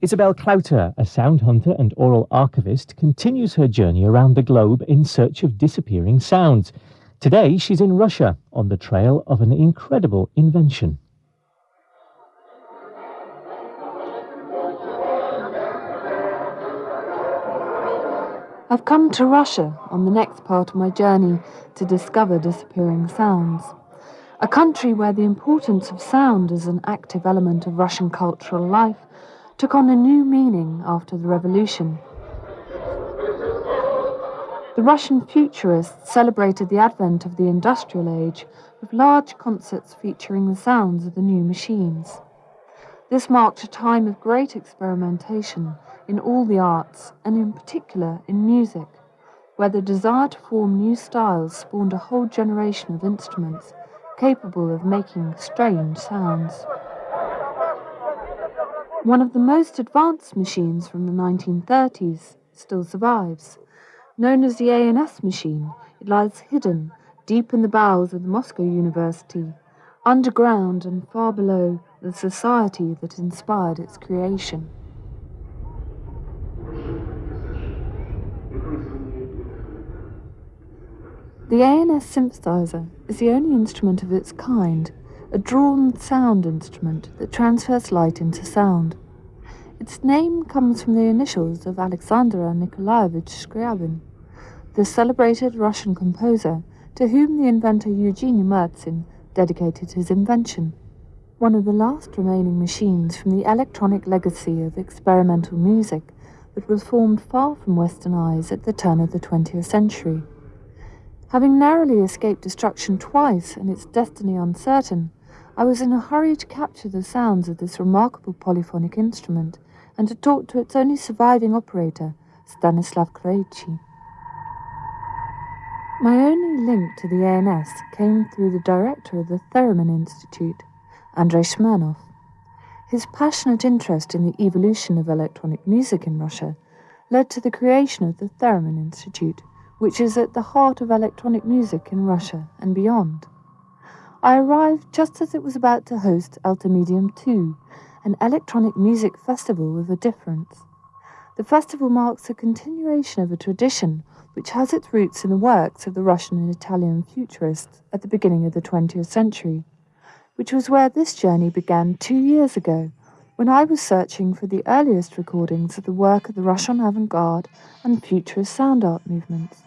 Isobel Clouter, a sound hunter and oral archivist, continues her journey around the globe in search of disappearing sounds. Today, she's in Russia on the trail of an incredible invention. I've come to Russia on the next part of my journey to discover disappearing sounds. A country where the importance of sound as an active element of Russian cultural life took on a new meaning after the revolution. The Russian futurists celebrated the advent of the industrial age with large concerts featuring the sounds of the new machines. This marked a time of great experimentation in all the arts, and in particular in music, where the desire to form new styles spawned a whole generation of instruments capable of making strange sounds. One of the most advanced machines from the 1930s still survives. Known as the ANS machine, it lies hidden deep in the bowels of the Moscow University, underground and far below the society that inspired its creation. The ANS synthesizer is the only instrument of its kind a drawn sound instrument that transfers light into sound. Its name comes from the initials of Alexander Nikolaevich Scriabin, the celebrated Russian composer to whom the inventor Eugene Murzin dedicated his invention. One of the last remaining machines from the electronic legacy of experimental music that was formed far from Western eyes at the turn of the 20th century. Having narrowly escaped destruction twice and its destiny uncertain, I was in a hurry to capture the sounds of this remarkable polyphonic instrument and to talk to its only surviving operator, Stanislav Kreichi. My only link to the ANS came through the director of the Theremin Institute, Andrei Smirnov. His passionate interest in the evolution of electronic music in Russia led to the creation of the Theremin Institute, which is at the heart of electronic music in Russia and beyond. I arrived just as it was about to host Altamedium 2, an electronic music festival with a difference. The festival marks a continuation of a tradition which has its roots in the works of the Russian and Italian futurists at the beginning of the 20th century, which was where this journey began two years ago when I was searching for the earliest recordings of the work of the Russian avant garde and futurist sound art movements.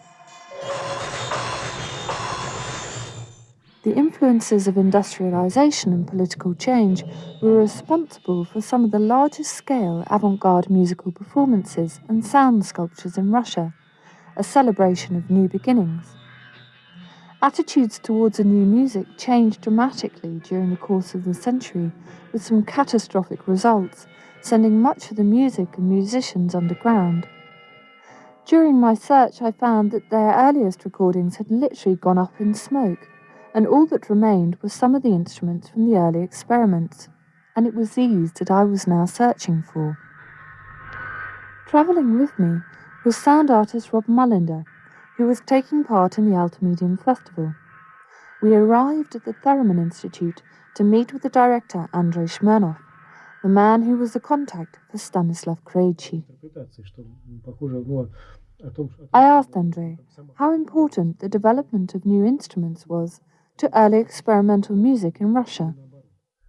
The influences of industrialization and political change were responsible for some of the largest scale avant garde musical performances and sound sculptures in Russia, a celebration of new beginnings. Attitudes towards a new music changed dramatically during the course of the century, with some catastrophic results, sending much of the music and musicians underground. During my search, I found that their earliest recordings had literally gone up in smoke and all that remained was some of the instruments from the early experiments, and it was these that I was now searching for. Travelling with me was sound artist Rob Mullender, who was taking part in the Altamedium Festival. We arrived at the Theremin Institute to meet with the director Andrei Smirnov, the man who was the contact for Stanislav Kreichi. I asked Andrei how important the development of new instruments was to early experimental music in Russia.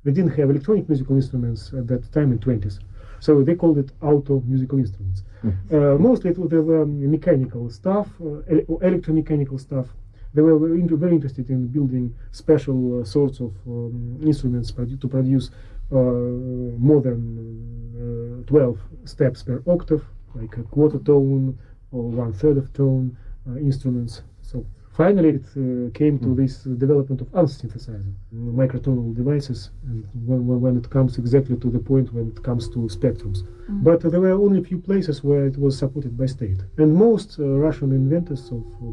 They didn't have electronic musical instruments at that time in 20s, so they called it auto musical instruments. Mm. Uh, mostly it, they were mechanical stuff, uh, electromechanical stuff. They were very, very interested in building special uh, sorts of um, instruments produ to produce uh, than uh, 12 steps per octave, like a quarter tone or one third of tone uh, instruments. So finally it uh, came to mm. this development of ANS synthesizer microtonal devices and when, when, it comes exactly to the point when it comes to spectrums mm. but uh, there were only a few places where it was supported by state and most uh, russian inventors of uh,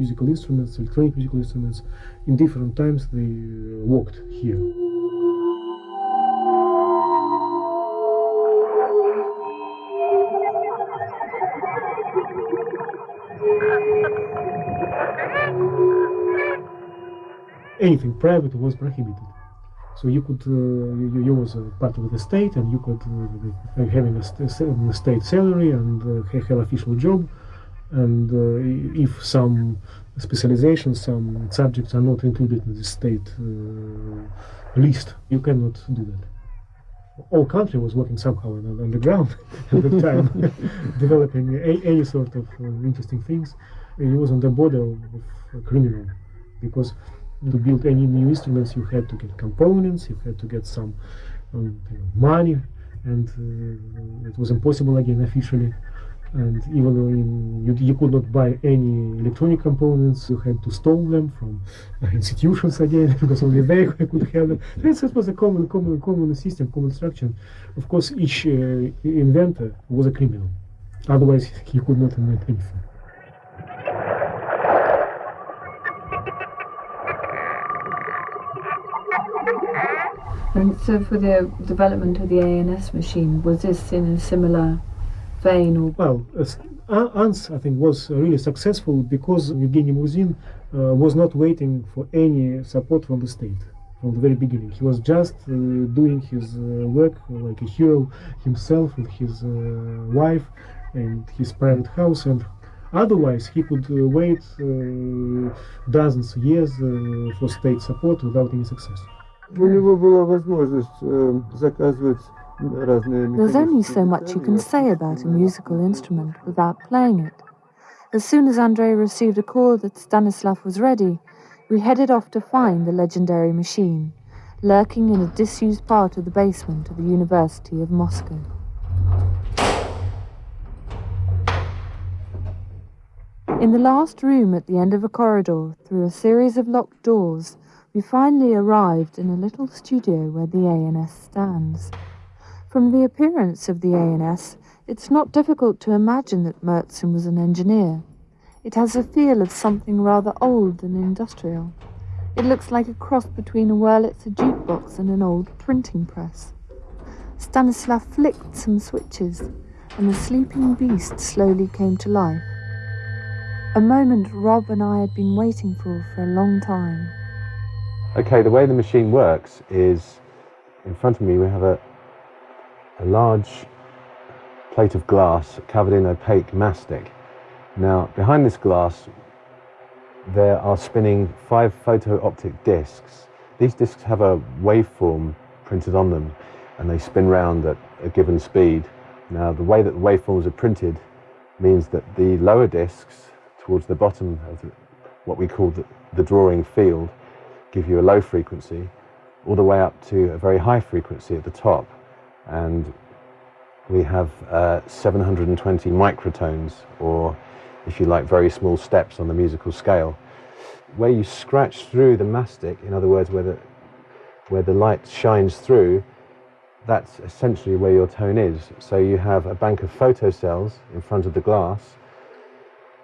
musical instruments electronic musical instruments in different times they uh, worked here anything private was prohibited. So you could uh, you, you was uh, part of the state, and you could uh, having a, st- state salary and have official job, and if some specializations, some subjects are not included in the state list, you cannot do that all country was working somehow on, on the ground at the time, developing a, any sort of uh, interesting things. And it was on the border of, of criminal, because to build any new instruments, you had to get components, you had to get some um, money, and uh, it was impossible again officially. And even in, you, you could not buy any electronic components you had to steal them from uh, institutions again because only they could have them. This was a common common common system common structure. Of course each uh, inventor was a criminal. Otherwise he could not invent anything And so, for the development of the ANS machine, was this in a similar vein? Or well, uh, ANS, I think, was really successful because Evgeny Murzin uh, was not waiting for any support from the state from the very beginning. He was just uh, doing his uh, work like a hero himself with his uh, wife and his private house and Otherwise, he could uh, wait dozens of years for state support without any success. У него была возможность заказывать there's only so much you can say about a musical instrument without playing it. As soon as Andrei received a call that Stanislav was ready, we headed off to find the legendary machine, lurking in a disused part of the basement of the University of Moscow. In the last room at the end of a corridor, through a series of locked doors, we finally arrived in a little studio where the ANS stands. From the appearance of the ANS, it's not difficult to imagine that Murzin was an engineer. It has a feel of something rather old and industrial. It looks like a cross between a Wurlitzer jukebox and an old printing press. Stanislav flicked some switches, and the sleeping beast slowly came to life. A moment Rob and I had been waiting for for a long time. Okay, the way the machine works is in front of me we have a, a large plate of glass covered in opaque mastic. Now, behind this glass, there are spinning five photo-optic discs. These discs have a waveform printed on them, and they spin round at a given speed. Now, the way that the waveforms are printed means that the lower discs, towards the bottom of the, what we call the, the drawing field, give you a low frequency, all the way up to a very high frequency at the top and we have uh, 720 microtones, or if you like, very small steps on the musical scale. Where you scratch through the mastic, in other words, where the, where the light shines through, that's essentially where your tone is. So you have a bank of photocells in front of the glass.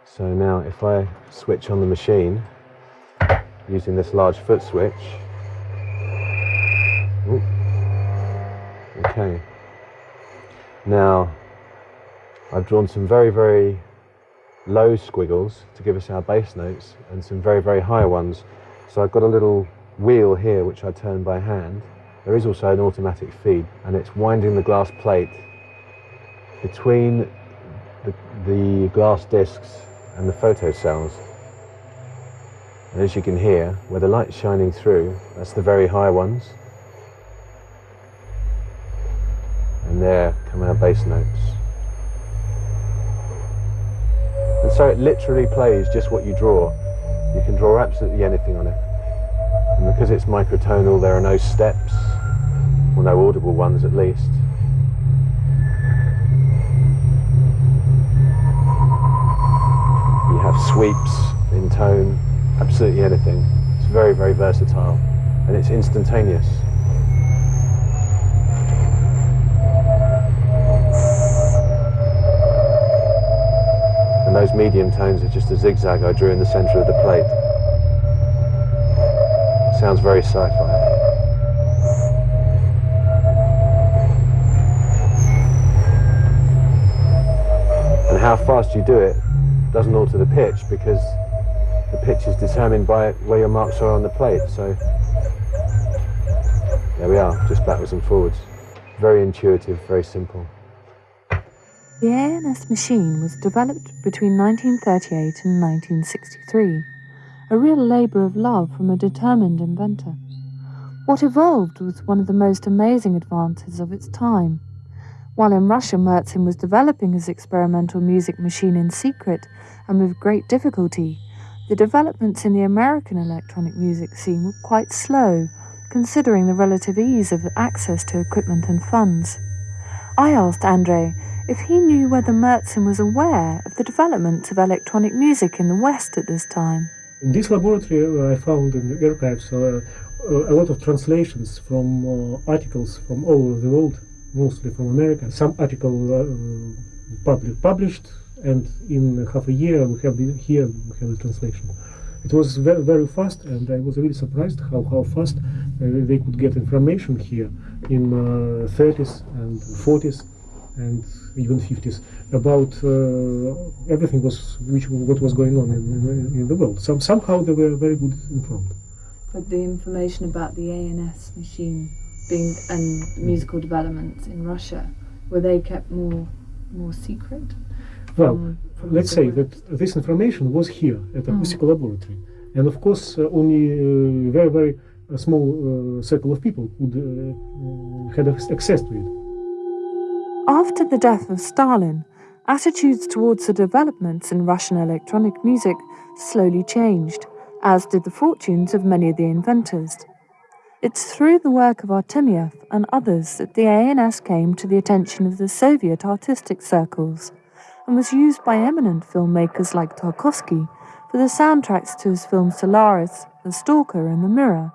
So now if I switch on the machine using this large foot switch, ooh, Okay. Now, I've drawn some very, very low squiggles to give us our bass notes and some very, very high ones. So I've got a little wheel here which I turn by hand. There is also an automatic feed and it's winding the glass plate between the, the glass discs and the photo cells. And as you can hear, where the light's shining through, that's the very high ones. and there come our bass notes. And so it literally plays just what you draw. You can draw absolutely anything on it. And because it's microtonal, there are no steps, or no audible ones at least. You have sweeps in tone, absolutely anything. It's very, very versatile, and it's instantaneous. and those medium tones are just a zigzag I drew in the center of the plate. Sounds very sci-fi. And how fast you do it doesn't alter the pitch because the pitch is determined by where your marks are on the plate. So there we are, just backwards and forwards. Very intuitive, very simple. The ANS machine was developed between 1938 and 1963, a real labour of love from a determined inventor. What evolved was one of the most amazing advances of its time. While in Russia, Murzin was developing his experimental music machine in secret and with great difficulty, the developments in the American electronic music scene were quite slow, considering the relative ease of access to equipment and funds. I asked Andrei if he knew whether Murzin was aware of the development of electronic music in the West at this time. In this laboratory, uh, I found in the archives uh, a lot of translations from uh, articles from all over the world, mostly from America. Some article uh, public, published, and in half a year we have the, here we have the translation. It was very, very fast, and I was really surprised how, how fast uh, they could get information here in 30s and 40s and even 50s about uh, everything was which what was going on in, in, in, the world. Some, somehow they were very good informed. But the information about the ANS machine being and musical developments in Russia were they kept more more secret? Well, from, from let's say that this information was here at the mm. laboratory, and of course uh, only uh, very very a small uh, circle of people would uh, had access to it. After the death of Stalin, attitudes towards the developments in Russian electronic music slowly changed, as did the fortunes of many of the inventors. It's through the work of Artemyev and others that the ANS came to the attention of the Soviet artistic circles and was used by eminent filmmakers like Tarkovsky for the soundtracks to his films Solaris, The Stalker, and The Mirror.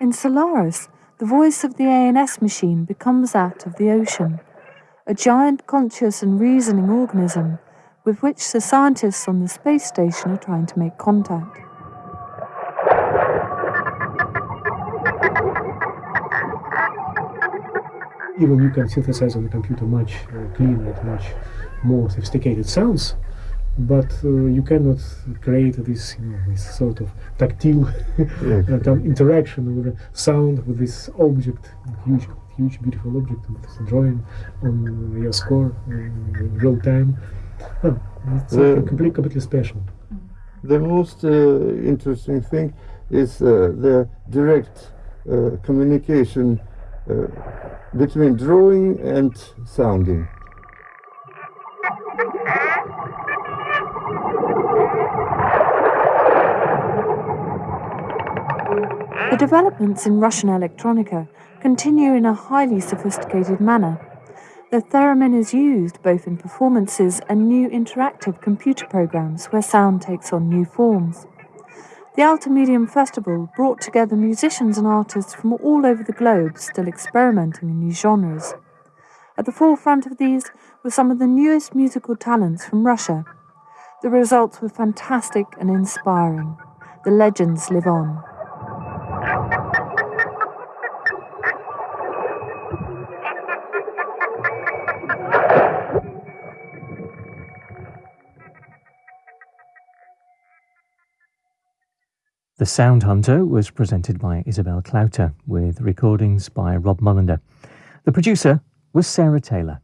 In Solaris, the voice of the ANS machine becomes that of the ocean, a giant conscious and reasoning organism with which the scientists on the space station are trying to make contact. Even you can synthesize on the computer much uh, cleaner much more sophisticated sounds, but uh, you cannot create this, you know, this sort of tactile uh, interaction with the sound with this object, huge, huge, beautiful object with drawing on your score in real time. Oh, it's something completely, completely special. The most uh, interesting thing is uh, the direct uh, communication uh, between drawing and sounding. The developments in Russian electronica continue in a highly sophisticated manner. The theremin is used both in performances and new interactive computer programs where sound takes on new forms. The Altamedium Festival brought together musicians and artists from all over the globe still experimenting in new genres. At the forefront of these were some of the newest musical talents from Russia. The results were fantastic and inspiring. The legends live on. The Sound Hunter was presented by Isobel Clouter with recordings by Rob Mullender. The producer was Sarah Taylor.